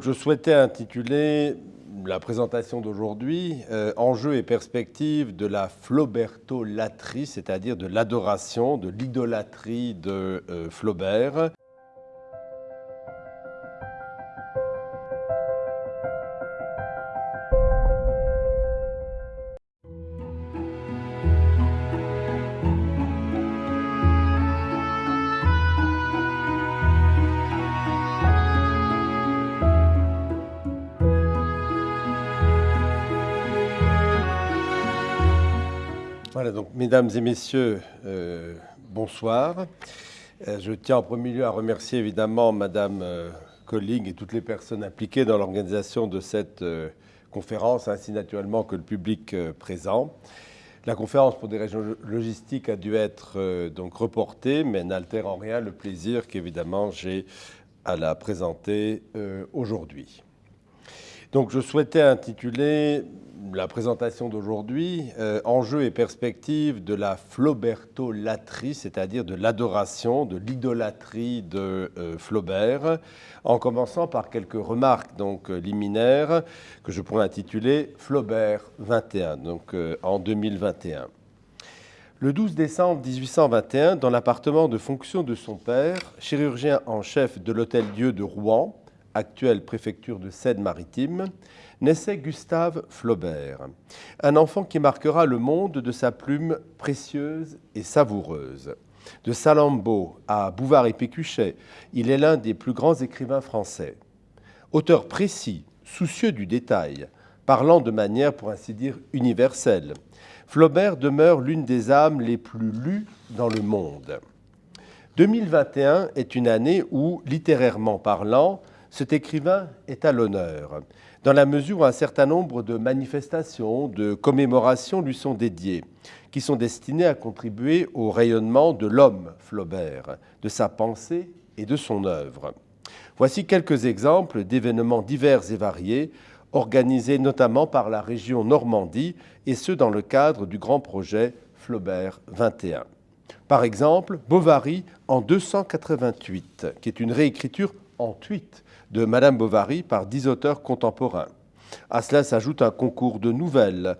Je souhaitais intituler la présentation d'aujourd'hui euh, Enjeux et perspectives de la flaubertolatrie, c'est-à-dire de l'adoration, de l'idolâtrie de euh, Flaubert. Mesdames et messieurs, euh, bonsoir. Euh, je tiens en premier lieu à remercier évidemment madame euh, Colling et toutes les personnes impliquées dans l'organisation de cette conférence, ainsi naturellement que le public présent. La conférence pour des raisons logistiques a dû être donc reportée, mais n'altère en rien le plaisir qu'évidemment j'ai à la présenter aujourd'hui. Donc je souhaitais intituler la présentation d'aujourd'hui, euh, enjeux et perspectives de la flaubertolatrie, c'est-à-dire de l'adoration, de l'idolâtrie de euh, Flaubert, en commençant par quelques remarques donc euh, liminaires que je pourrais intituler Flaubert 21, donc en 2021. Le 12 décembre 1821, dans l'appartement de fonction de son père, chirurgien en chef de l'Hôtel-Dieu de Rouen, actuelle préfecture de Seine-Maritime, naissait Gustave Flaubert, un enfant qui marquera le monde de sa plume précieuse et savoureuse. De Salammbô à Bouvard et Pécuchet, il est l'un des plus grands écrivains français. Auteur précis, soucieux du détail, parlant de manière pour ainsi dire universelle, Flaubert demeure l'une des âmes les plus lues dans le monde. 2021 est une année où, littérairement parlant, cet écrivain est à l'honneur, dans la mesure où un certain nombre de manifestations, de commémorations lui sont dédiées, qui sont destinées à contribuer au rayonnement de l'homme Flaubert, de sa pensée et de son œuvre. Voici quelques exemples d'événements divers et variés, organisés notamment par la région Normandie, et ce dans le cadre du grand projet Flaubert 21. Par exemple, Bovary en 288, qui est une réécriture en tweet de Madame Bovary par dix auteurs contemporains. À cela s'ajoute un concours de nouvelles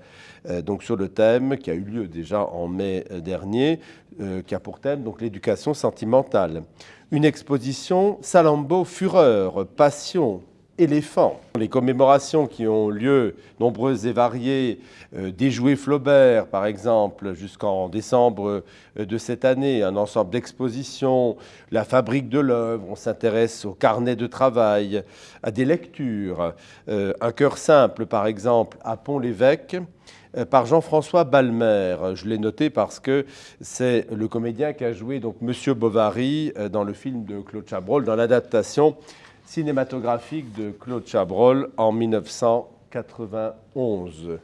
euh, donc sur le thème qui a eu lieu déjà en mai dernier, euh, qui a pour thème donc l'éducation sentimentale. Une exposition Salambo Fureur, Passion, Les commémorations qui ont lieu, nombreuses et variées, euh, Flaubert, par exemple, jusqu'en décembre euh, de cette année, un ensemble d'expositions, la fabrique de l'œuvre, on s'intéresse au carnet de travail, à des lectures, euh, un cœur simple, par exemple, à Pont-l'Évêque, par Jean-François Balmer. Je l'ai noté parce que c'est le comédien qui a joué donc Monsieur Bovary dans le film de Claude Chabrol, dans l'adaptation cinématographique de Claude Chabrol en 1991.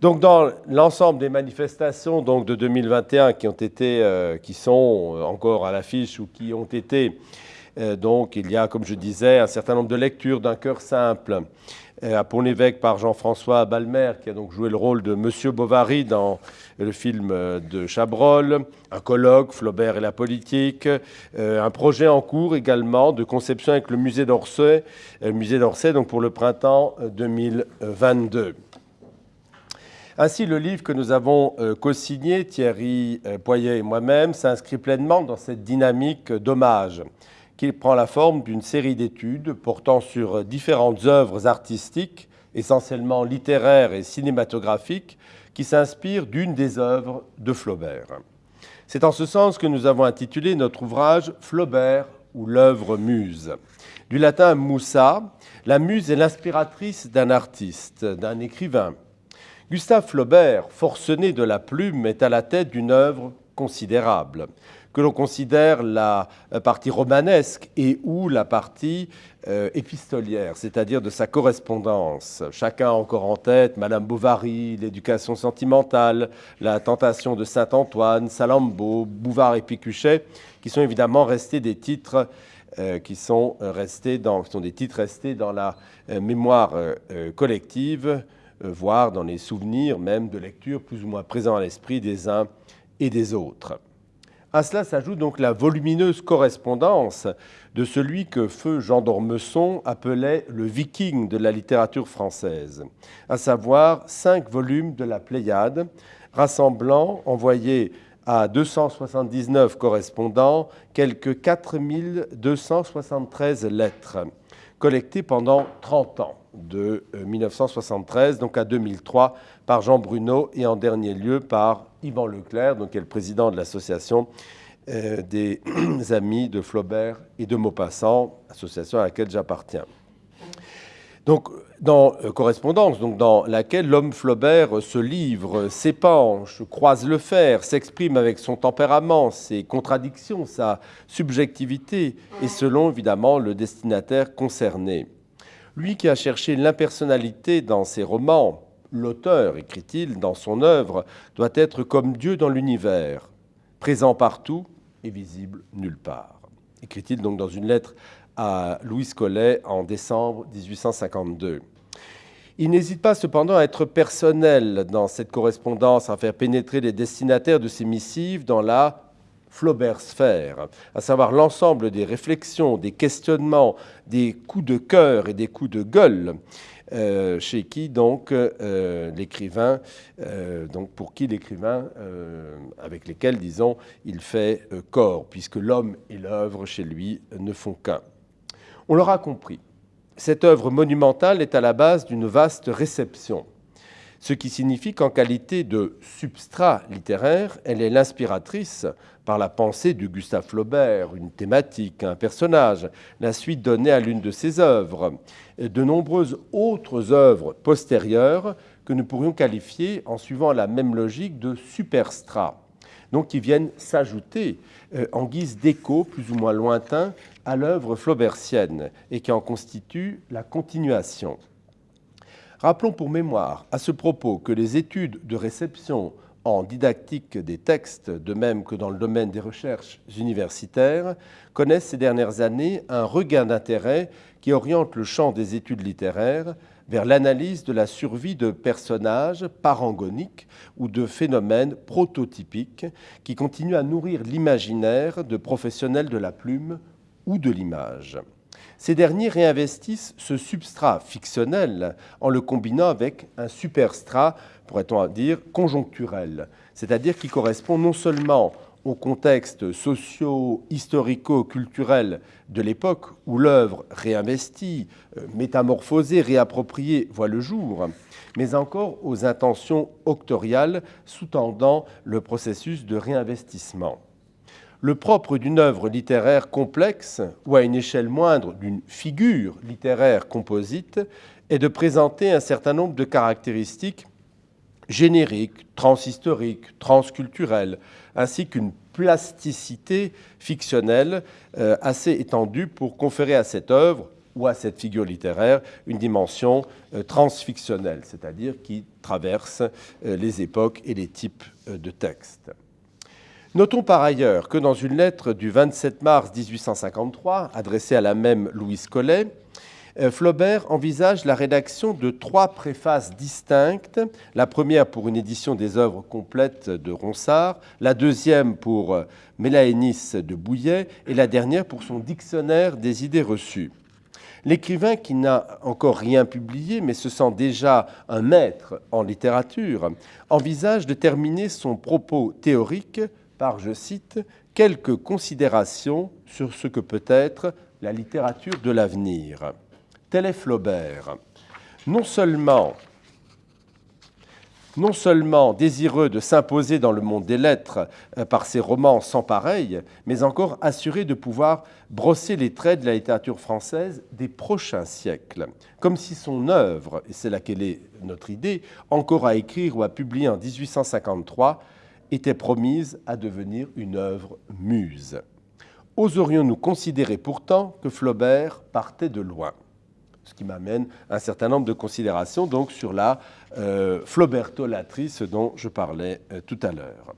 Donc dans l'ensemble des manifestations donc, de 2021 qui, ont été, euh, qui sont encore à l'affiche ou qui ont été, euh, donc il y a, comme je disais, un certain nombre de lectures d'un cœur simple, euh, à Pont-l'Évêque par Jean-François Balmer, qui a donc joué le rôle de Monsieur Bovary dans le film euh, de Chabrol, un colloque, Flaubert et la politique, euh, un projet en cours également de conception avec le musée d'Orsay, musée d'Orsay donc pour le printemps 2022. Ainsi, le livre que nous avons co-signé, Thierry Poyet et moi-même, s'inscrit pleinement dans cette dynamique d'hommage qui prend la forme d'une série d'études portant sur différentes œuvres artistiques, essentiellement littéraires et cinématographiques, qui s'inspirent d'une des œuvres de Flaubert. C'est en ce sens que nous avons intitulé notre ouvrage Flaubert ou l'œuvre muse. Du latin musa, la muse est l'inspiratrice d'un artiste, d'un écrivain. Gustave Flaubert, forcené de la plume, est à la tête d'une œuvre considérable que l'on considère la partie romanesque et ou la partie euh, épistolière, c'est-à-dire de sa correspondance. Chacun a encore en tête Madame Bovary, l'éducation sentimentale, la tentation de Saint-Antoine, Salammbô, Bouvard et Picuchet, qui sont évidemment restés des titres euh, qui sont restés dans, sont des titres restés dans la euh, mémoire collective, voire dans les souvenirs même de lecture plus ou moins présents à l'esprit des uns et des autres. À cela s'ajoute donc la volumineuse correspondance de celui que feu Jean d'Ormesson appelait le viking de la littérature française, à savoir cinq volumes de la Pléiade, rassemblant, envoyés à 279 correspondants, quelques 4273 lettres, collectées pendant 30 ans, de 1973 donc à 2003, par Jean Bruno et en dernier lieu par Yvan Leclerc, donc, qui est le président de l'association euh, des amis de Flaubert et de Maupassant, association à laquelle j'appartiens. Donc, dans euh, Correspondance, dans laquelle l'homme Flaubert se livre, s'épanche, croise le fer, s'exprime avec son tempérament, ses contradictions, sa subjectivité, et selon évidemment le destinataire concerné. Lui qui a cherché l'impersonnalité dans ses romans, L'auteur, écrit-il, dans son œuvre, doit être comme Dieu dans l'univers, présent partout et visible nulle part. Écrit-il donc dans une lettre à Louis Collet en décembre 1852. Il n'hésite pas cependant à être personnel dans cette correspondance, à faire pénétrer les destinataires de ses missives dans la Flaubert sphère, à savoir l'ensemble des réflexions, des questionnements, des coups de cœur et des coups de gueule euh, chez qui donc euh, l'écrivain, euh, donc pour qui l'écrivain, avec lesquels disons, il fait corps, puisque l'homme et l'œuvre chez lui ne font qu'un. On l'aura compris. Cette œuvre monumentale est à la base d'une vaste réception, ce qui signifie qu'en qualité de substrat littéraire, elle est l'inspiratrice par la pensée de Gustave Flaubert, une thématique, un personnage, la suite donnée à l'une de ses œuvres, de nombreuses autres œuvres postérieures que nous pourrions qualifier, en suivant la même logique, de superstrats, donc qui viennent s'ajouter euh, en guise d'écho plus ou moins lointain à l'œuvre flaubertienne et qui en constituent la continuation. Rappelons pour mémoire à ce propos que les études de réception en didactique des textes, de même que dans le domaine des recherches universitaires, connaissent ces dernières années un regain d'intérêt qui oriente le champ des études littéraires vers l'analyse de la survie de personnages parangoniques ou de phénomènes prototypiques qui continuent à nourrir l'imaginaire de professionnels de la plume ou de l'image. Ces derniers réinvestissent ce substrat fictionnel en le combinant avec un superstrat, pourrait-on dire, conjoncturel, c'est-à-dire qui correspond non seulement au contexte socio-historico-culturel de l'époque où l'œuvre réinvestie, euh, métamorphosée, réappropriée voit le jour, mais encore aux intentions octoriales sous-tendant le processus de réinvestissement. Le propre d'une œuvre littéraire complexe, ou à une échelle moindre d'une figure littéraire composite, est de présenter un certain nombre de caractéristiques génériques, transhistoriques, transculturelles, ainsi qu'une plasticité fictionnelle euh, assez étendue pour conférer à cette œuvre ou à cette figure littéraire une dimension euh, transfictionnelle, c'est-à-dire qui traverse euh, les époques et les types de textes. Notons par ailleurs que dans une lettre du 27 mars 1853, adressée à la même Louise Collet, euh, Flaubert envisage la rédaction de trois préfaces distinctes, la première pour une édition des œuvres complètes de Ronsard, la deuxième pour euh, Mélaénis de Bouillet et la dernière pour son dictionnaire des idées reçues. L'écrivain qui n'a encore rien publié, mais se sent déjà un maître en littérature, envisage de terminer son propos théorique par, je cite, quelques considérations sur ce que peut être la littérature de l'avenir. Tel est Flaubert. Non seulement, désireux de s'imposer dans le monde des lettres euh, par ses romans sans pareil, mais encore assuré de pouvoir brosser les traits de la littérature française des prochains siècles, comme si son œuvre, et c'est là qu'elle est notre idée, encore à écrire ou à publier en 1853, était promise à devenir une œuvre muse. Oserions-nous considérer pourtant que Flaubert partait de loin? Ce qui m'amène à un certain nombre de considérations sur la euh, flaubertolatrice dont je parlais euh, tout à l'heure.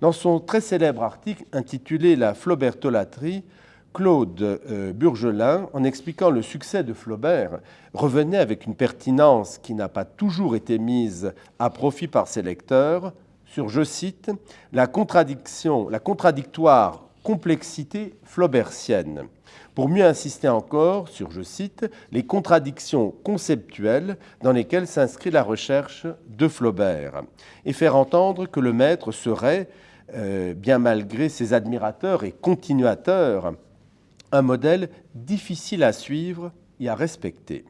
Dans son très célèbre article intitulé La flaubertolatrie, Claude euh, Burgelin, en expliquant le succès de Flaubert, revenait avec une pertinence qui n'a pas toujours été mise à profit par ses lecteurs sur, je cite, la contradiction, la contradictoire complexité flaubertienne, pour mieux insister encore sur, je cite, les contradictions conceptuelles dans lesquelles s'inscrit la recherche de Flaubert, et faire entendre que le maître serait, euh, bien malgré ses admirateurs et continuateurs, un modèle difficile à suivre et à respecter.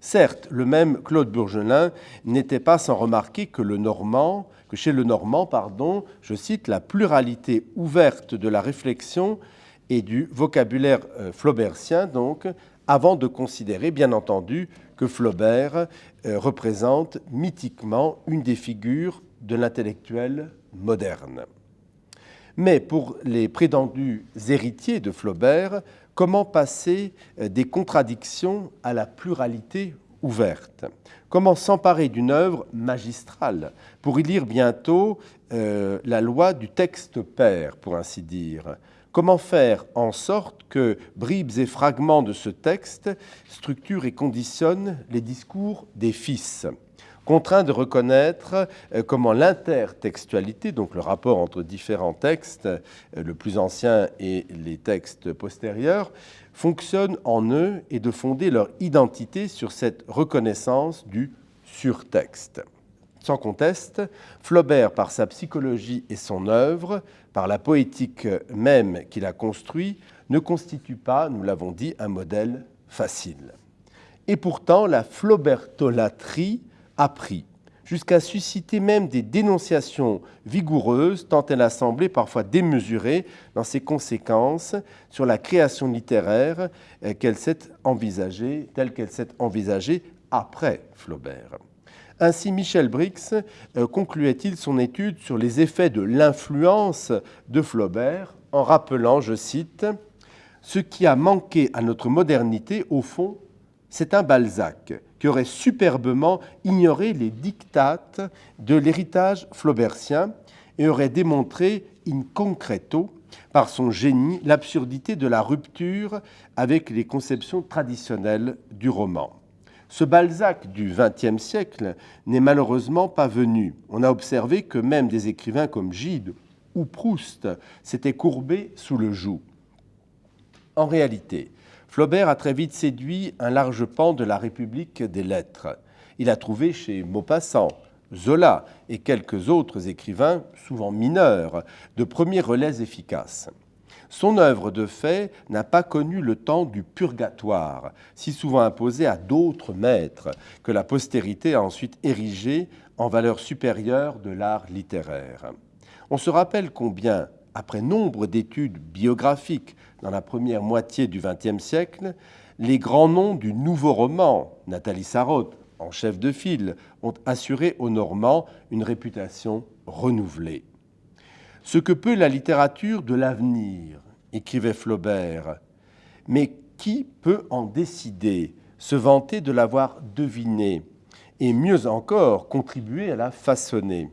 Certes, le même Claude Bourgelin n'était pas sans remarquer que, le Normand, chez le Normand, pardon, je cite, la pluralité ouverte de la réflexion et du vocabulaire euh, flaubertien, donc, avant de considérer, bien entendu, que Flaubert euh, représente mythiquement une des figures de l'intellectuel moderne. Mais pour les prétendus héritiers de Flaubert, comment passer euh, des contradictions à la pluralité Comment s'emparer d'une œuvre magistrale pour y lire bientôt euh, la loi du texte père, pour ainsi dire? Comment faire en sorte que bribes et fragments de ce texte structurent et conditionnent les discours des fils? Contraint de reconnaître euh, comment l'intertextualité, donc le rapport entre différents textes, euh, le plus ancien et les textes postérieurs, fonctionne en eux et de fonder leur identité sur cette reconnaissance du surtexte. Sans conteste, Flaubert, par sa psychologie et son œuvre, par la poétique même qu'il a construit, ne constitue pas, nous l'avons dit, un modèle facile. Et pourtant, la flaubertolatrie a pris, jusqu'à susciter même des dénonciations vigoureuses, tant elle a semblé parfois démesurée dans ses conséquences sur la création littéraire euh, qu'elle s'est envisagée, telle qu'elle s'est envisagée après Flaubert. Ainsi, Michel Brix euh, concluait-il son étude sur les effets de l'influence de Flaubert en rappelant, je cite, Ce qui a manqué à notre modernité, au fond, c'est un Balzac qui aurait superbement ignoré les dictates de l'héritage flaubertien et aurait démontré in concreto, par son génie, l'absurdité de la rupture avec les conceptions traditionnelles du roman. Ce Balzac du XXe siècle n'est malheureusement pas venu. On a observé que même des écrivains comme Gide ou Proust s'étaient courbés sous le joug. En réalité, Flaubert a très vite séduit un large pan de la République des lettres. Il a trouvé chez Maupassant, Zola et quelques autres écrivains, souvent mineurs, de premiers relais efficaces. Son œuvre de fait n'a pas connu le temps du purgatoire, si souvent imposé à d'autres maîtres, que la postérité a ensuite érigé en valeur supérieure de l'art littéraire. On se rappelle combien, après nombre d'études biographiques dans la première moitié du XXe siècle, les grands noms du nouveau roman, Nathalie Sarraute, en chef de file, ont assuré aux Normands une réputation renouvelée. Ce que peut la littérature de l'avenir, écrivait Flaubert, mais qui peut en décider, se vanter de l'avoir deviné, et mieux encore, contribuer à la façonner?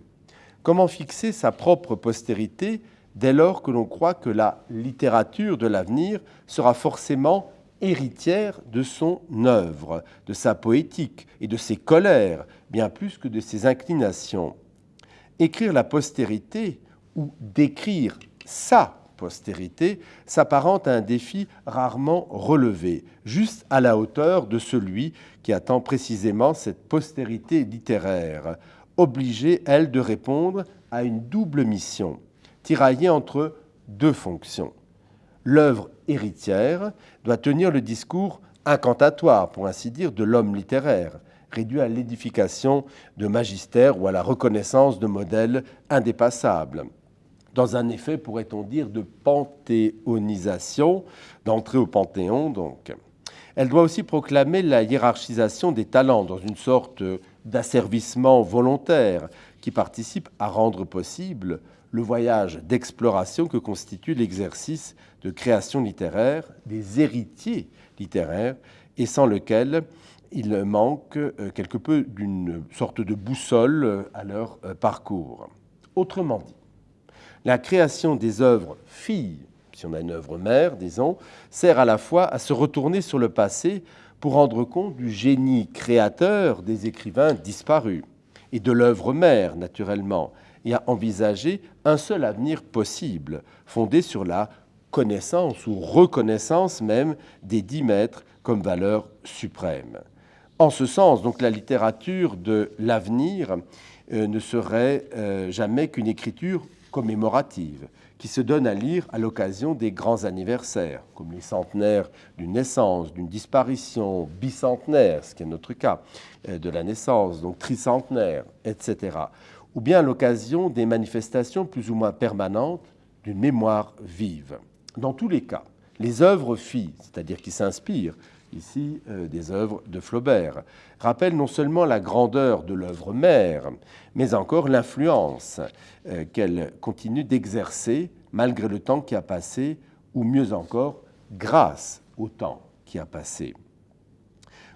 Comment fixer sa propre postérité dès lors que l'on croit que la littérature de l'avenir sera forcément héritière de son œuvre, de sa poétique et de ses colères, bien plus que de ses inclinations. Écrire la postérité ou décrire sa postérité s'apparente à un défi rarement relevé, juste à la hauteur de celui qui attend précisément cette postérité littéraire, obligée, elle, de répondre à une double mission tiraillé entre deux fonctions. L'œuvre héritière doit tenir le discours incantatoire, pour ainsi dire, de l'homme littéraire, réduit à l'édification de magistères ou à la reconnaissance de modèles indépassables, dans un effet, pourrait-on dire, de panthéonisation, d'entrée au panthéon donc. Elle doit aussi proclamer la hiérarchisation des talents dans une sorte d'asservissement volontaire qui participe à rendre possible le voyage d'exploration que constitue l'exercice de création littéraire des héritiers littéraires et sans lequel il manque euh, quelque peu d'une sorte de boussole euh, à leur euh, parcours. Autrement dit, la création des œuvres filles, si on a une œuvre mère, disons, sert à la fois à se retourner sur le passé pour rendre compte du génie créateur des écrivains disparus et de l'œuvre mère, naturellement, et à envisager un seul avenir possible, fondé sur la connaissance ou reconnaissance même des dix maîtres comme valeur suprême. En ce sens, donc, la littérature de l'avenir euh, ne serait euh, jamais qu'une écriture commémorative qui se donne à lire à l'occasion des grands anniversaires, comme les centenaires d'une naissance, d'une disparition, bicentenaire, ce qui est notre cas, euh, de la naissance, donc tricentenaire, etc. Ou bien à l'occasion des manifestations plus ou moins permanentes d'une mémoire vive. Dans tous les cas, les œuvres filles, c'est-à-dire qui s'inspirent ici euh, des œuvres de Flaubert, rappellent non seulement la grandeur de l'œuvre mère, mais encore l'influence euh, qu'elle continue d'exercer malgré le temps qui a passé, ou mieux encore, grâce au temps qui a passé.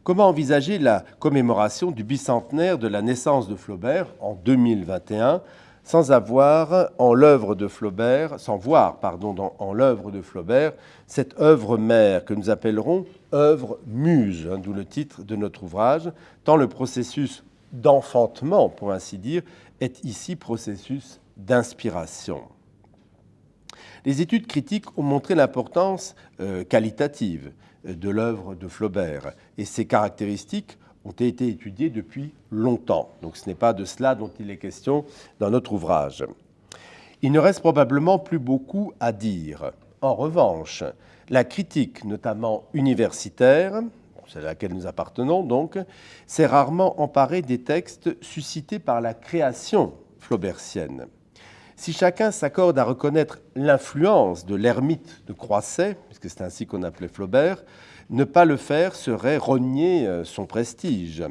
Comment envisager la commémoration du bicentenaire de la naissance de Flaubert en 2021 sans avoir en l'œuvre de Flaubert, sans voir pardon, en l'œuvre de Flaubert cette œuvre mère que nous appellerons œuvre muse, hein, d'où le titre de notre ouvrage, tant le processus d'enfantement, pour ainsi dire, est ici processus d'inspiration. Les études critiques ont montré l'importance euh, qualitative de l'œuvre de Flaubert et ses caractéristiques ont été étudiées depuis longtemps. Donc ce n'est pas de cela dont il est question dans notre ouvrage. Il ne reste probablement plus beaucoup à dire. En revanche, la critique, notamment universitaire, c'est à laquelle nous appartenons donc, s'est rarement emparée des textes suscités par la création flaubertienne. Si chacun s'accorde à reconnaître l'influence de l'ermite de Croisset, puisque c'est ainsi qu'on appelait Flaubert, ne pas le faire serait rogner euh, son prestige.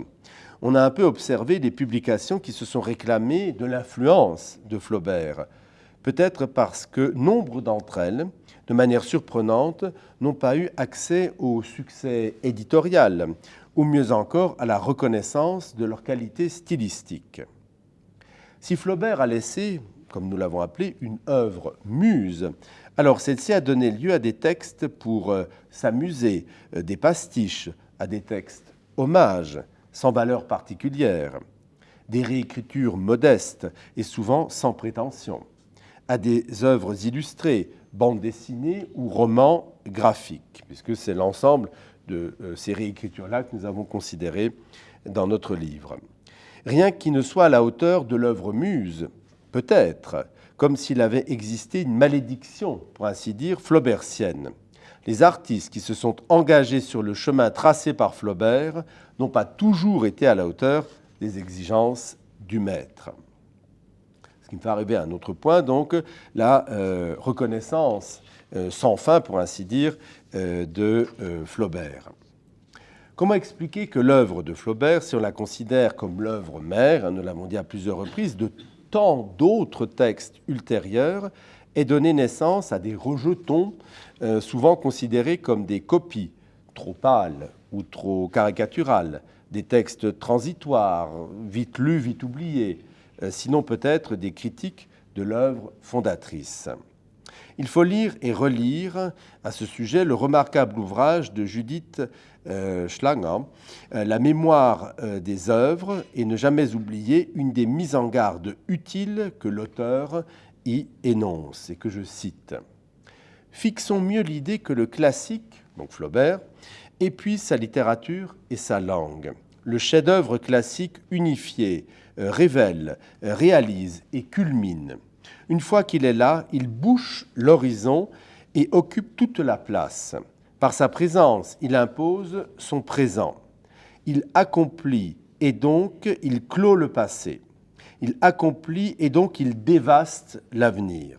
On a un peu observé des publications qui se sont réclamées de l'influence de Flaubert, peut-être parce que nombre d'entre elles, de manière surprenante, n'ont pas eu accès au succès éditorial, ou mieux encore à la reconnaissance de leur qualité stylistique. Si Flaubert a laissé, comme nous l'avons appelé, une œuvre muse, alors celle-ci a donné lieu à des textes pour euh, s'amuser, euh, des pastiches, à des textes hommages, sans valeur particulière, des réécritures modestes et souvent sans prétention, à des œuvres illustrées, bandes dessinées ou romans graphiques, puisque c'est l'ensemble de euh, ces réécritures-là que nous avons considérées dans notre livre. Rien qui ne soit à la hauteur de l'œuvre muse, peut-être, comme s'il avait existé une malédiction, pour ainsi dire, flaubertienne. Les artistes qui se sont engagés sur le chemin tracé par Flaubert n'ont pas toujours été à la hauteur des exigences du maître. Ce qui me fait arriver à un autre point, donc, la euh, reconnaissance euh, sans fin, pour ainsi dire, euh, de Flaubert. Comment expliquer que l'œuvre de Flaubert, si on la considère comme l'œuvre mère, hein, nous l'avons dit à plusieurs reprises, de tant d'autres textes ultérieurs ait donné naissance à des rejetons euh, souvent considérés comme des copies trop pâles ou trop caricaturales, des textes transitoires, vite lus, vite oubliés, euh, sinon peut-être des critiques de l'œuvre fondatrice. Il faut lire et relire à ce sujet le remarquable ouvrage de Judith euh, Schlanger, euh, La mémoire euh, des œuvres, et ne jamais oublier une des mises en garde utiles que l'auteur y énonce, et que je cite. Fixons mieux l'idée que le classique, donc Flaubert, épuise sa littérature et sa langue. Le chef-d'œuvre classique unifié révèle, réalise et culmine. Une fois qu'il est là, il bouche l'horizon et occupe toute la place. Par sa présence, il impose son présent. Il accomplit et donc il clôt le passé. Il accomplit et donc il dévaste l'avenir.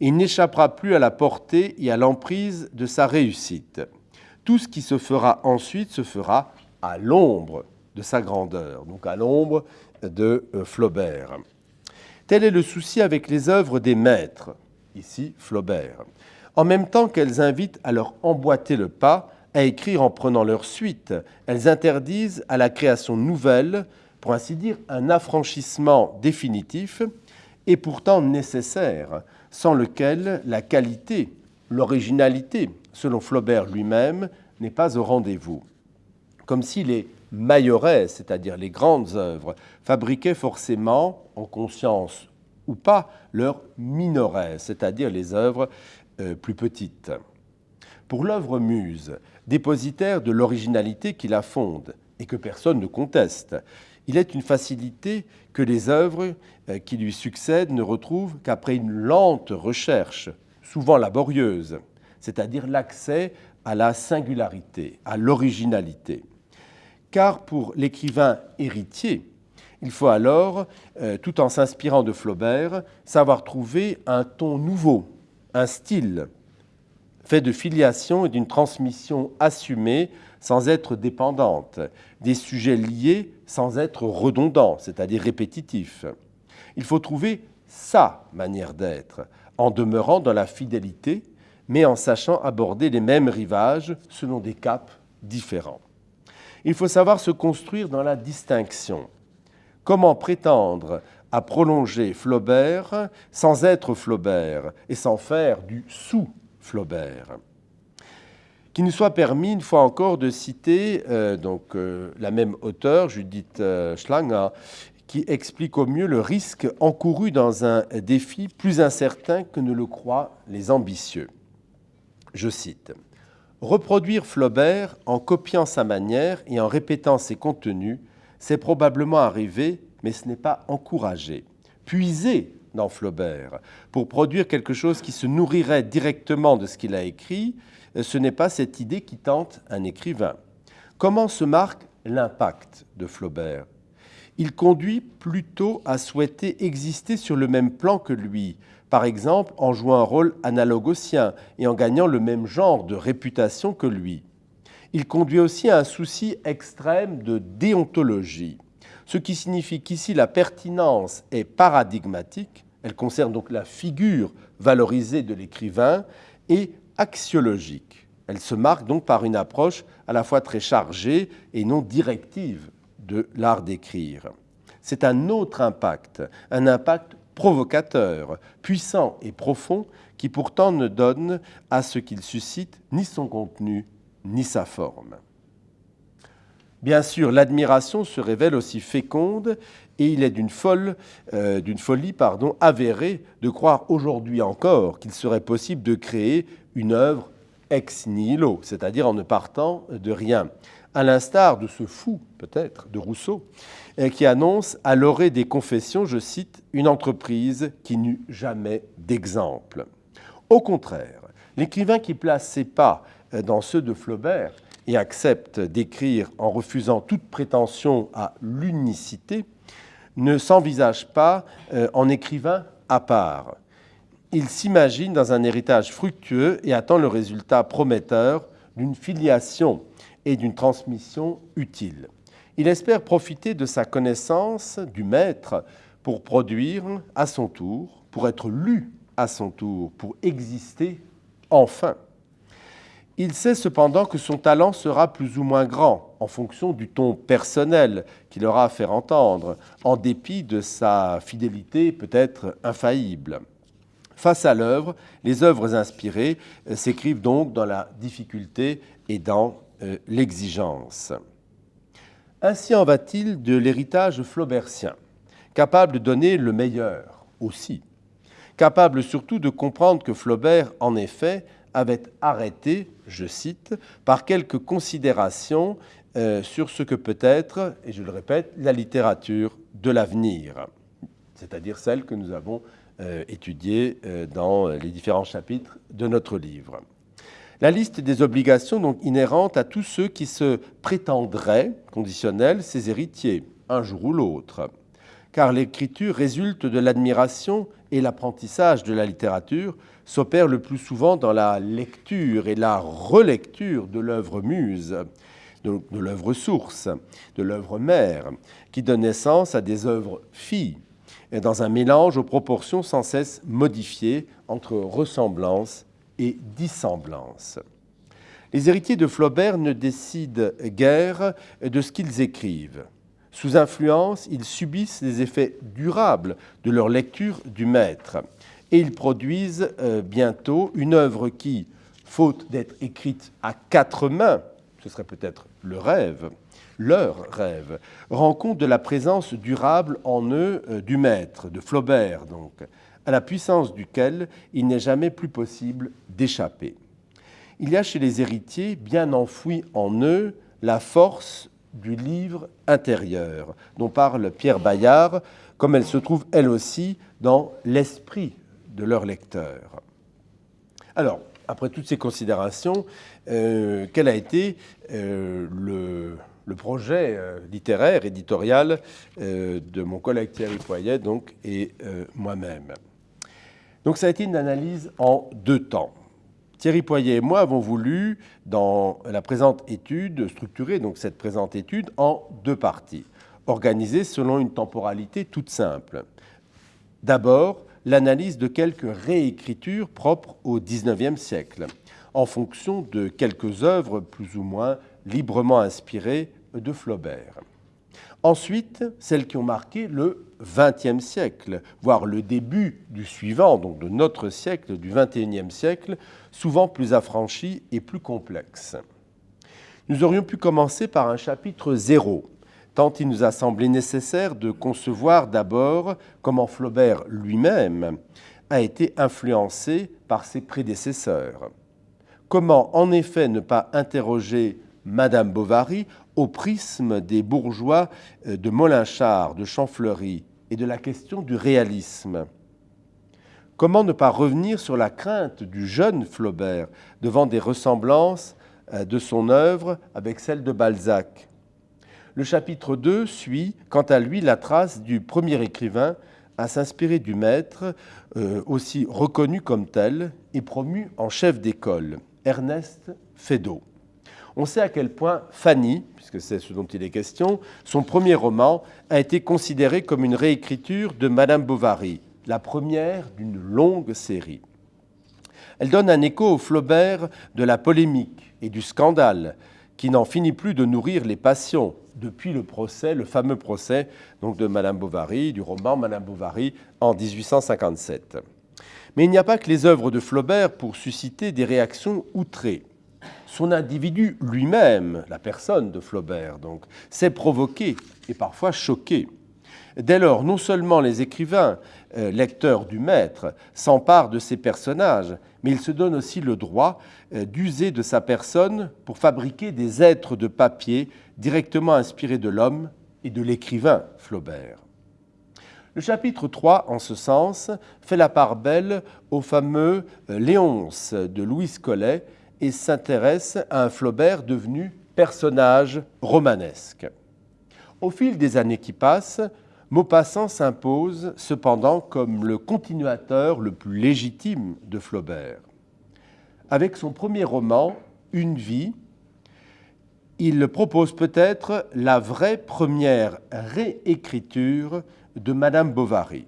Il n'échappera plus à la portée et à l'emprise de sa réussite. Tout ce qui se fera ensuite se fera à l'ombre de sa grandeur, donc à l'ombre de euh, Flaubert. Tel est le souci avec les œuvres des maîtres, ici Flaubert. En même temps qu'elles invitent à leur emboîter le pas, à écrire en prenant leur suite, elles interdisent à la création nouvelle, pour ainsi dire, un affranchissement définitif et pourtant nécessaire, sans lequel la qualité, l'originalité, selon Flaubert lui-même, n'est pas au rendez-vous. Comme si les mailloresses, c'est-à-dire les grandes œuvres, fabriquaient forcément, en conscience ou pas leurs minerais, c'est-à-dire les œuvres euh, plus petites. Pour l'œuvre muse, dépositaire de l'originalité qui la fonde et que personne ne conteste, il est une facilité que les œuvres euh, qui lui succèdent ne retrouvent qu'après une lente recherche, souvent laborieuse, c'est-à-dire l'accès à la singularité, à l'originalité. Car pour l'écrivain héritier, il faut alors, euh, tout en s'inspirant de Flaubert, savoir trouver un ton nouveau, un style, fait de filiation et d'une transmission assumée sans être dépendante, des sujets liés sans être redondants, c'est-à-dire répétitifs. Il faut trouver sa manière d'être, en demeurant dans la fidélité, mais en sachant aborder les mêmes rivages selon des caps différents. Il faut savoir se construire dans la distinction. Comment prétendre à prolonger Flaubert sans être Flaubert et sans faire du sous-Flaubert? Qu'il nous soit permis, une fois encore, de citer euh, donc, euh, la même auteure, Judith euh, Schlanger, qui explique au mieux le risque encouru dans un défi plus incertain que ne le croient les ambitieux. Je cite Reproduire Flaubert en copiant sa manière et en répétant ses contenus, c'est probablement arrivé, mais ce n'est pas encouragé. Puiser dans Flaubert pour produire quelque chose qui se nourrirait directement de ce qu'il a écrit, ce n'est pas cette idée qui tente un écrivain. Comment se marque l'impact de Flaubert? Il conduit plutôt à souhaiter exister sur le même plan que lui, par exemple en jouant un rôle analogue au sien et en gagnant le même genre de réputation que lui. Il conduit aussi à un souci extrême de déontologie, ce qui signifie qu'ici la pertinence est paradigmatique, elle concerne donc la figure valorisée de l'écrivain, et axiologique. Elle se marque donc par une approche à la fois très chargée et non directive de l'art d'écrire. C'est un autre impact, un impact provocateur, puissant et profond, qui pourtant ne donne à ce qu'il suscite ni son contenu ni sa forme. Bien sûr, l'admiration se révèle aussi féconde et il est d'une euh, folie pardon, avérée de croire aujourd'hui encore qu'il serait possible de créer une œuvre ex nihilo, c'est-à-dire en ne partant de rien, à l'instar de ce fou, peut-être, de Rousseau, qui annonce à l'orée des confessions, je cite, une entreprise qui n'eut jamais d'exemple. Au contraire, l'écrivain qui place ses pas dans ceux de Flaubert et accepte d'écrire en refusant toute prétention à l'unicité, ne s'envisage pas euh, en écrivain à part. Il s'imagine dans un héritage fructueux et attend le résultat prometteur d'une filiation et d'une transmission utile. Il espère profiter de sa connaissance du maître pour produire à son tour, pour être lu à son tour, pour exister enfin. Il sait cependant que son talent sera plus ou moins grand en fonction du ton personnel qu'il aura à faire entendre, en dépit de sa fidélité peut-être infaillible. Face à l'œuvre, les œuvres inspirées s'écrivent donc dans la difficulté et dans euh, l'exigence. Ainsi en va-t-il de l'héritage flaubertien, capable de donner le meilleur aussi, capable surtout de comprendre que Flaubert, en effet, avait arrêté, je cite, par quelques considérations euh, sur ce que peut être, et je le répète, la littérature de l'avenir, c'est-à-dire celle que nous avons euh, étudiée euh, dans les différents chapitres de notre livre. La liste des obligations donc inhérentes à tous ceux qui se prétendraient, conditionnels, ses héritiers, un jour ou l'autre. Car l'écriture résulte de l'admiration et l'apprentissage de la littérature s'opère le plus souvent dans la lecture et la relecture de l'œuvre muse, de, l'œuvre source, de l'œuvre mère, qui donne naissance à des œuvres filles, dans un mélange aux proportions sans cesse modifiées entre ressemblance et dissemblance. Les héritiers de Flaubert ne décident guère de ce qu'ils écrivent. Sous influence, ils subissent les effets durables de leur lecture du maître et ils produisent euh, bientôt une œuvre qui, faute d'être écrite à quatre mains, ce serait peut-être le rêve, leurs rêves, rend compte de la présence durable en eux euh, du maître, de Flaubert donc, à la puissance duquel il n'est jamais plus possible d'échapper. Il y a chez les héritiers, bien enfoui en eux, la force du livre intérieur, dont parle Pierre Bayard, comme elle se trouve elle aussi dans l'esprit de leur lecteur. Alors, après toutes ces considérations, euh, quel a été euh, le, projet euh, littéraire, éditorial de mon collègue Thierry Poyet donc, et moi-même Donc ça a été une analyse en deux temps. Thierry Poyet et moi avons voulu, dans la présente étude, structurer donc cette présente étude en deux parties, organisées selon une temporalité toute simple. D'abord, l'analyse de quelques réécritures propres au XIXe siècle, en fonction de quelques œuvres plus ou moins librement inspirées de Flaubert. Ensuite, celles qui ont marqué le XXe siècle, voire le début du suivant, donc de notre siècle, du XXIe siècle, souvent plus affranchies et plus complexes. Nous aurions pu commencer par un chapitre zéro, tant il nous a semblé nécessaire de concevoir d'abord comment Flaubert lui-même a été influencé par ses prédécesseurs. Comment en effet ne pas interroger Madame Bovary au prisme des bourgeois euh, de Molinchard, de Champfleury et de la question du réalisme. Comment ne pas revenir sur la crainte du jeune Flaubert devant des ressemblances euh, de son œuvre avec celle de Balzac? Le chapitre 2 suit, quant à lui, la trace du premier écrivain à s'inspirer du maître, euh, aussi reconnu comme tel et promu en chef d'école, Ernest Feydeau on sait à quel point Fanny, puisque c'est ce dont il est question, son premier roman a été considéré comme une réécriture de Madame Bovary, la première d'une longue série. Elle donne un écho au Flaubert de la polémique et du scandale, qui n'en finit plus de nourrir les passions depuis le procès, le fameux procès de Madame Bovary, du roman Madame Bovary en 1857. Mais il n'y a pas que les œuvres de Flaubert pour susciter des réactions outrées son individu lui-même, la personne de Flaubert, donc, s'est provoqué et parfois choqué. Dès lors, non seulement les écrivains, euh, lecteurs du maître, s'emparent de ces personnages, mais ils se donnent aussi le droit euh, d'user de sa personne pour fabriquer des êtres de papier directement inspirés de l'homme et de l'écrivain Flaubert. Le chapitre 3, en ce sens, fait la part belle au fameux euh, Léonce de Louis Collet, et s'intéresse à un Flaubert devenu personnage romanesque. Au fil des années qui passent, Maupassant s'impose cependant comme le continuateur le plus légitime de Flaubert. Avec son premier roman, Une vie, il propose peut-être la vraie première réécriture de Madame Bovary.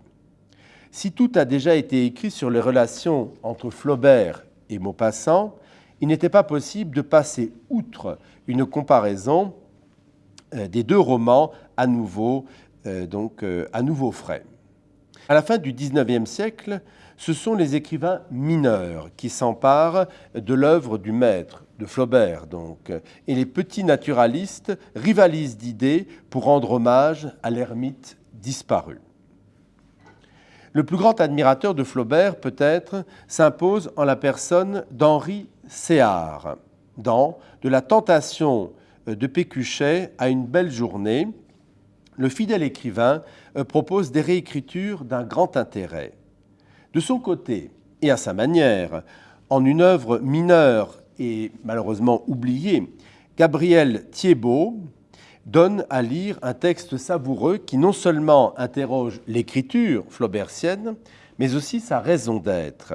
Si tout a déjà été écrit sur les relations entre Flaubert et Maupassant, il n'était pas possible de passer outre une comparaison euh, des deux romans à nouveau, euh, donc, euh, à nouveau frais. À la fin du XIXe siècle, ce sont les écrivains mineurs qui s'emparent de l'œuvre du maître, de Flaubert donc, et les petits naturalistes rivalisent d'idées pour rendre hommage à l'ermite disparu. Le plus grand admirateur de Flaubert, peut-être, s'impose en la personne d'Henri Céard, dans De la tentation de Pécuchet à une belle journée. Le fidèle écrivain euh, propose des réécritures d'un grand intérêt. De son côté, et à sa manière, en une œuvre mineure et malheureusement oubliée, Gabriel Thiebaud, donne à lire un texte savoureux qui non seulement interroge l'écriture flaubertienne, mais aussi sa raison d'être.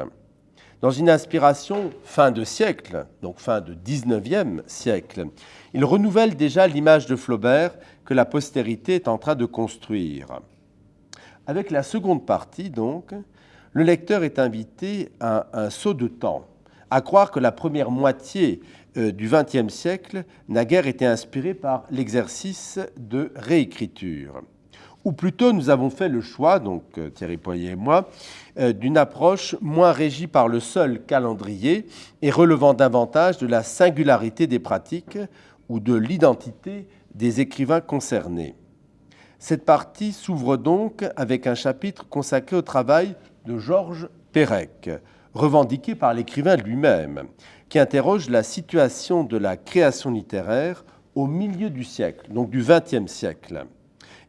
Dans une inspiration fin de siècle, donc fin de 19e siècle, il renouvelle déjà l'image de Flaubert que la postérité est en train de construire. Avec la seconde partie, donc, le lecteur est invité à un saut de temps, à croire que la première moitié euh, du XXe siècle n'a guère été inspiré par l'exercice de réécriture. Ou plutôt, nous avons fait le choix, donc euh, Thierry Poyer et moi, euh, d'une approche moins régie par le seul calendrier et relevant davantage de la singularité des pratiques ou de l'identité des écrivains concernés. Cette partie s'ouvre donc avec un chapitre consacré au travail de Georges Perec, revendiqué par l'écrivain lui-même, qui interroge la situation de la création littéraire au milieu du siècle, donc du XXe siècle,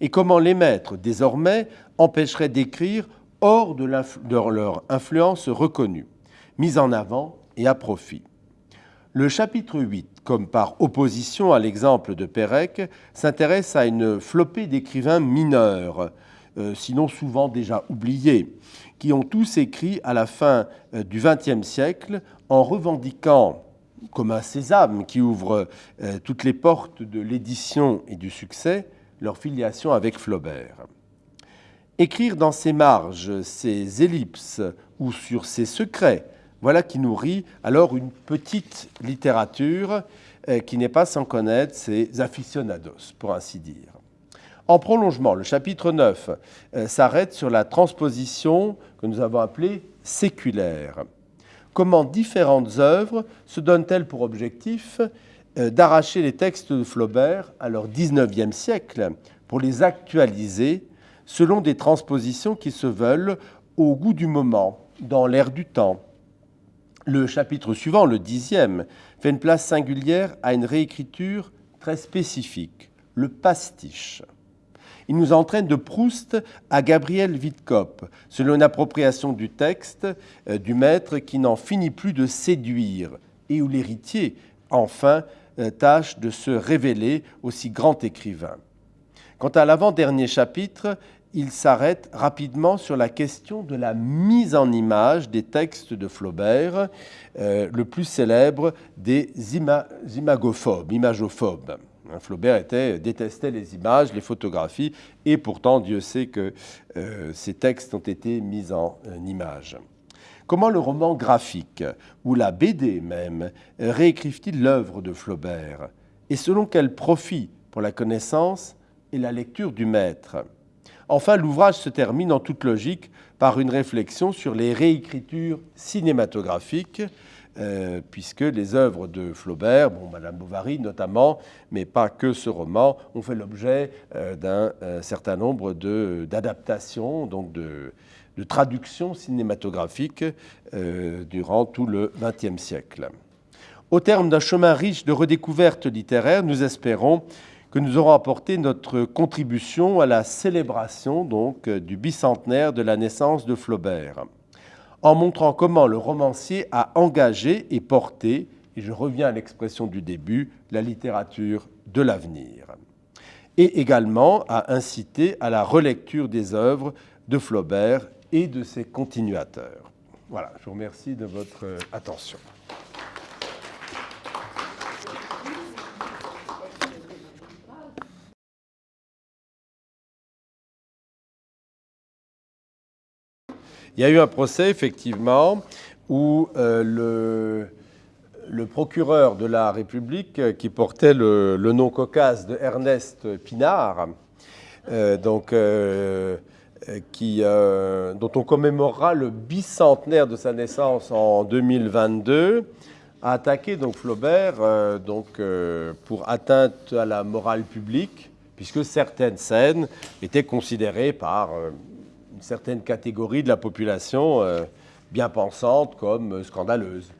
et comment les maîtres, désormais, empêcheraient d'écrire hors de, leur influence reconnue, mise en avant et à profit. Le chapitre 8, comme par opposition à l'exemple de Pérec, s'intéresse à une flopée d'écrivains mineurs, euh, sinon souvent déjà oubliés, qui ont tous écrit à la fin euh, du XXe siècle en revendiquant, comme un sésame qui ouvre euh, toutes les portes de l'édition et du succès, leur filiation avec Flaubert. Écrire dans ses marges, ses ellipses ou sur ses secrets, voilà qui nourrit alors une petite littérature euh, qui n'est pas sans connaître ses aficionados, pour ainsi dire. En prolongement, le chapitre 9 euh, s'arrête sur la transposition que nous avons appelée séculaire. Comment différentes œuvres se donnent-elles pour objectif d'arracher les textes de Flaubert à leur 19e siècle pour les actualiser selon des transpositions qui se veulent au goût du moment, dans l'air du temps. Le chapitre suivant, le dixième, fait une place singulière à une réécriture très spécifique, le pastiche. Il nous entraîne de Proust à Gabriel Wittkopp, selon une appropriation du texte euh, du maître qui n'en finit plus de séduire et où l'héritier, enfin, euh, tâche de se révéler aussi grand écrivain. Quant à l'avant-dernier chapitre, il s'arrête rapidement sur la question de la mise en image des textes de Flaubert, euh, le plus célèbre des imagophobes, imagophobes. Hein, Flaubert était, détestait les images, les photographies, et pourtant Dieu sait que euh, ces textes ont été mis en euh, image. Comment le roman graphique, ou la BD même, réécrivent-ils l'œuvre de Flaubert? Et selon quel profit pour la connaissance et la lecture du maître? Enfin, l'ouvrage se termine en toute logique par une réflexion sur les réécritures cinématographiques, euh, puisque les œuvres de Flaubert, bon, Madame Bovary notamment, mais pas que ce roman, ont fait l'objet euh, d'un euh, certain nombre d'adaptations, donc de, de traductions cinématographiques durant tout le XXe siècle. Au terme d'un chemin riche de redécouvertes littéraires, nous espérons que nous aurons apporté notre contribution à la célébration donc du bicentenaire de la naissance de Flaubert, en montrant comment le romancier a engagé et porté, et je reviens à l'expression du début, la littérature de l'avenir, et également à inciter à la relecture des œuvres de Flaubert et de ses continuateurs. Voilà, je vous remercie de votre attention. Il y a eu un procès, effectivement, où euh, le, procureur de la République, euh, qui portait le, nom cocasse de Ernest Pinard, euh, donc, qui, dont on commémorera le bicentenaire de sa naissance en 2022, a attaqué donc Flaubert donc, pour atteinte à la morale publique, puisque certaines scènes étaient considérées par une certaine catégorie de la population euh, bien pensante comme scandaleuse.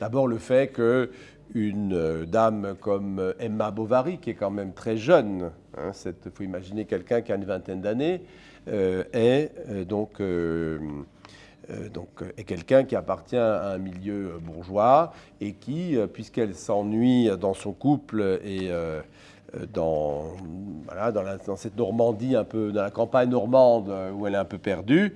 D'abord le fait que une euh, dame comme Emma Bovary, qui est quand même très jeune, il hein, faut imaginer quelqu'un qui a une vingtaine d'années, euh, est donc, donc est quelqu'un qui appartient à un milieu bourgeois et qui, puisqu'elle s'ennuie dans son couple et euh, dans, voilà, dans, cette Normandie, un peu, dans la campagne normande euh, où elle est un peu perdue,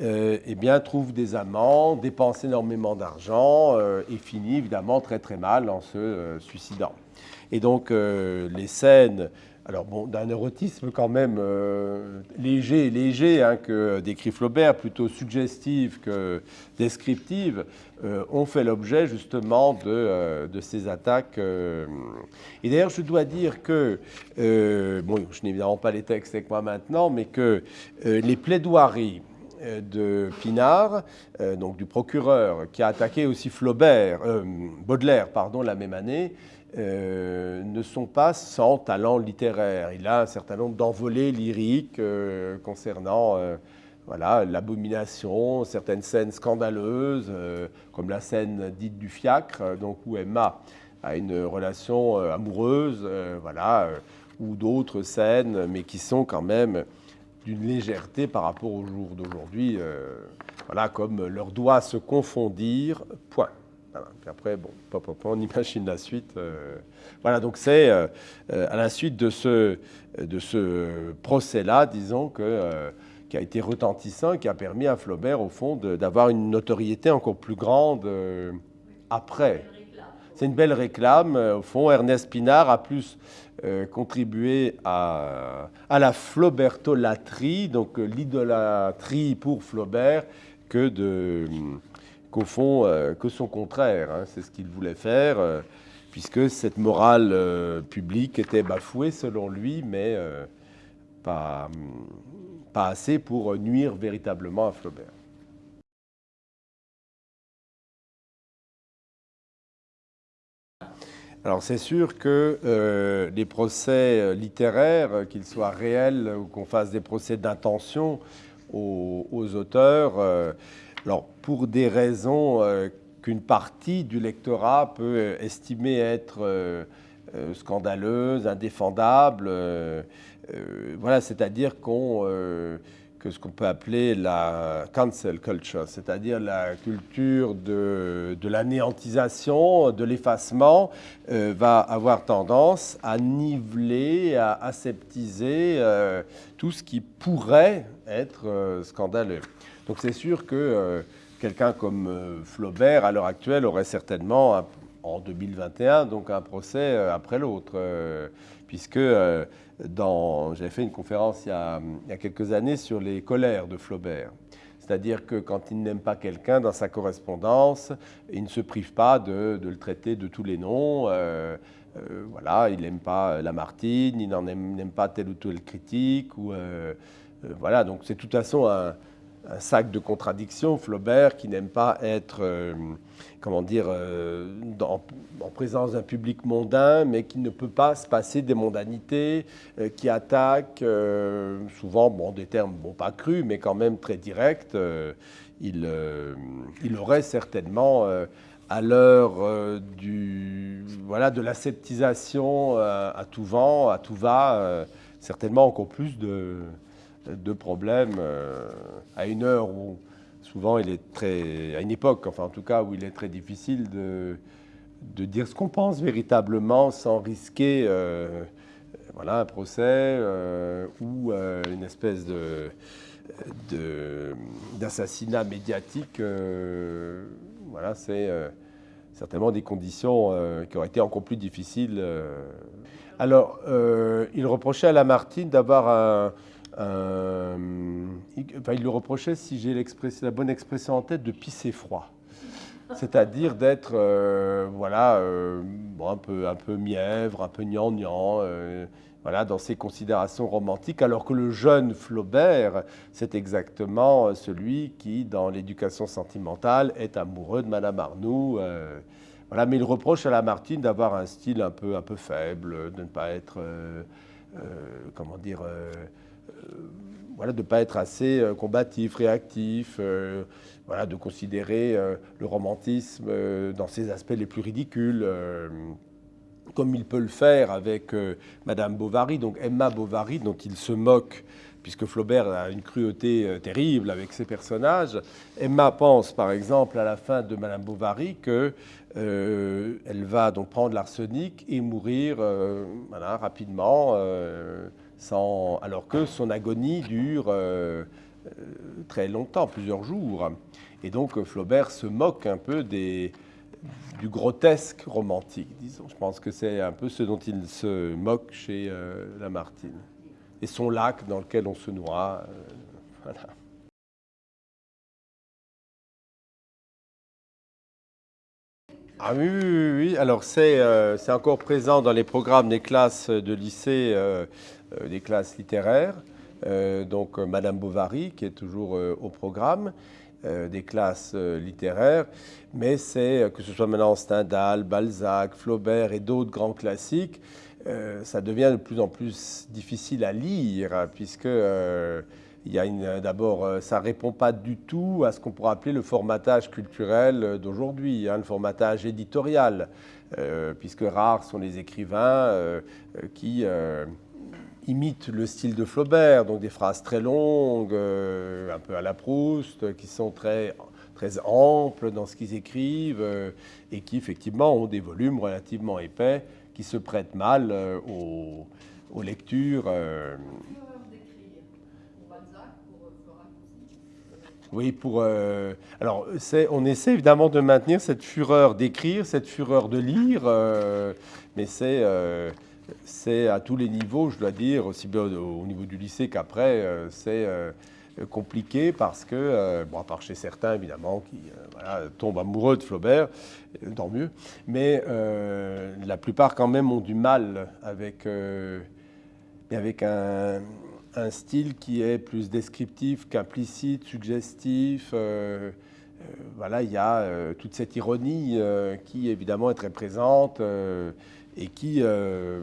euh, eh bien, trouve des amants, dépense énormément d'argent et finit évidemment très très mal en se suicidant. Et donc les scènes alors bon, d'un érotisme quand même euh, léger, léger hein, que décrit Flaubert, plutôt suggestive que descriptive, euh, ont fait l'objet justement de, euh, ces attaques. Et d'ailleurs, je dois dire que, bon, je n'ai évidemment pas les textes avec moi maintenant, mais que les plaidoiries de Pinard, donc du procureur, qui a attaqué aussi Flaubert, Baudelaire, pardon, la même année, ne sont pas sans talent littéraire. Il a un certain nombre d'envolées lyriques concernant voilà, l'abomination, certaines scènes scandaleuses, comme la scène dite du fiacre, donc où Emma a une relation amoureuse, voilà, ou d'autres scènes, mais qui sont quand même d'une légèreté par rapport au jour d'aujourd'hui. Euh, voilà, comme leur doit se confondir, point. Puis après, bon, on imagine la suite. Euh. voilà, donc c'est euh, à la suite de ce, de ce procès-là, disons, que, qui a été retentissant, qui a permis à Flaubert, au fond, d'avoir une notoriété encore plus grande après. C'est une belle réclame. Au fond, Ernest Pinard a plus euh, contribué à, à, la flaubertolatrie, donc euh, l'idolâtrie pour Flaubert, que de qu'au fond, euh, que son contraire. Hein. c'est ce qu'il voulait faire, puisque cette morale publique était bafouée selon lui, mais pas, pas assez pour nuire véritablement à Flaubert. Alors c'est sûr que euh, les procès euh, littéraires, euh, qu'ils soient réels ou qu'on fasse des procès d'intention aux, auteurs, alors pour des raisons qu'une partie du lectorat peut estimer être scandaleuses, indéfendables, voilà, c'est-à-dire que ce qu'on peut appeler la cancel culture, c'est-à-dire la culture de, de l'anéantisation, de l'effacement, euh, va avoir tendance à niveler, à aseptiser euh, tout ce qui pourrait être euh, scandaleux. Donc c'est sûr que quelqu'un comme Flaubert, à l'heure actuelle, aurait certainement, en 2021, donc un procès après l'autre, puisque j'avais fait une conférence il y, a, quelques années sur les colères de Flaubert. C'est-à-dire que quand il n'aime pas quelqu'un dans sa correspondance, il ne se prive pas de, le traiter de tous les noms. Euh, euh, voilà, il n'aime pas Lamartine, il n'aime pas tel ou tel critique. Ou, euh, voilà, donc c'est de toute façon un, un sac de contradictions, Flaubert, qui n'aime pas être, euh, comment dire, euh, en présence d'un public mondain, mais qui ne peut pas se passer des mondanités, euh, qui attaque souvent, bon, des termes, bon, pas crus, mais quand même très directs. Il, il, aurait certainement, à l'heure du, voilà, de l'aseptisation à tout vent, à tout va, certainement encore plus de de problèmes euh, à une heure où souvent il est très, à une époque, enfin en tout cas où il est très difficile de, de dire ce qu'on pense véritablement sans risquer euh, voilà, un procès euh, ou une espèce de, d'assassinat médiatique. voilà, c'est certainement des conditions qui auraient été encore plus difficiles. Alors, il reprochait à Lamartine d'avoir un euh, il, le reprochait, si j'ai la bonne expression en tête, de pisser froid. C'est-à-dire d'être euh, voilà, euh, un, peu, un peu mièvre, un peu gnangnan, voilà, dans ses considérations romantiques, alors que le jeune Flaubert, c'est exactement celui qui, dans l'éducation sentimentale, est amoureux de Madame Arnoux. voilà, mais il reproche à Lamartine d'avoir un style un peu, un peu faible, de ne pas être, comment dire, voilà, de ne pas être assez euh, combatif, réactif, euh, voilà, de considérer le romantisme dans ses aspects les plus ridicules, comme il peut le faire avec Madame Bovary, donc Emma Bovary, dont il se moque puisque Flaubert a une cruauté terrible avec ses personnages. Emma pense, par exemple, à la fin de Madame Bovary, qu'elle va donc prendre l'arsenic et mourir voilà, rapidement alors que son agonie dure euh, euh, très longtemps, plusieurs jours. Et donc Flaubert se moque un peu des, du grotesque romantique, disons. Je pense que c'est un peu ce dont il se moque chez euh, Lamartine. Et son lac dans lequel on se noie. voilà. Ah oui, oui, oui. Alors c'est encore présent dans les programmes des classes de lycée euh, des classes littéraires, euh, donc euh, Madame Bovary, qui est toujours au programme. des classes littéraires, mais c'est que ce soit maintenant Stendhal, Balzac, Flaubert et d'autres grands classiques, ça devient de plus en plus difficile à lire puisque y a d'abord, ça répond pas du tout à ce qu'on pourrait appeler le formatage culturel d'aujourd'hui, hein, le formatage éditorial, puisque rares sont les écrivains qui imite le style de Flaubert, donc des phrases très longues, euh, un peu à la Proust, qui sont très, très amples dans ce qu'ils écrivent euh, et qui effectivement ont des volumes relativement épais qui se prêtent mal euh, aux, lectures. Oui, pour. alors, on essaie évidemment de maintenir cette fureur d'écrire, cette fureur de lire, mais c'est c'est à tous les niveaux, je dois dire, aussi bien au niveau du lycée qu'après, euh, c'est euh, compliqué parce que, euh, bon, à part chez certains évidemment qui tombent amoureux de Flaubert, tant mieux, mais la plupart quand même ont du mal avec, avec un, style qui est plus descriptif qu'implicite, suggestif. voilà, il y a toute cette ironie qui évidemment est très présente et qui euh,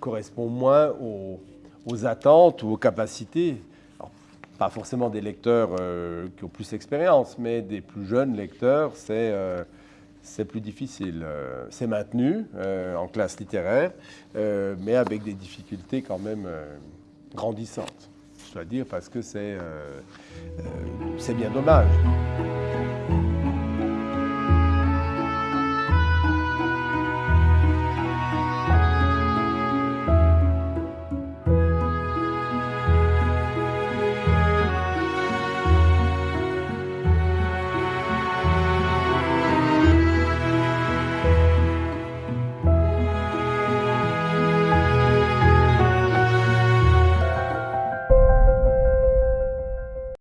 correspond moins aux, attentes ou aux capacités, pas forcément des lecteurs euh, qui ont plus d'expérience, mais des plus jeunes lecteurs, c'est euh, c'est plus difficile. C'est maintenu en classe littéraire, mais avec des difficultés quand même grandissantes, je dois dire, parce que c'est bien dommage.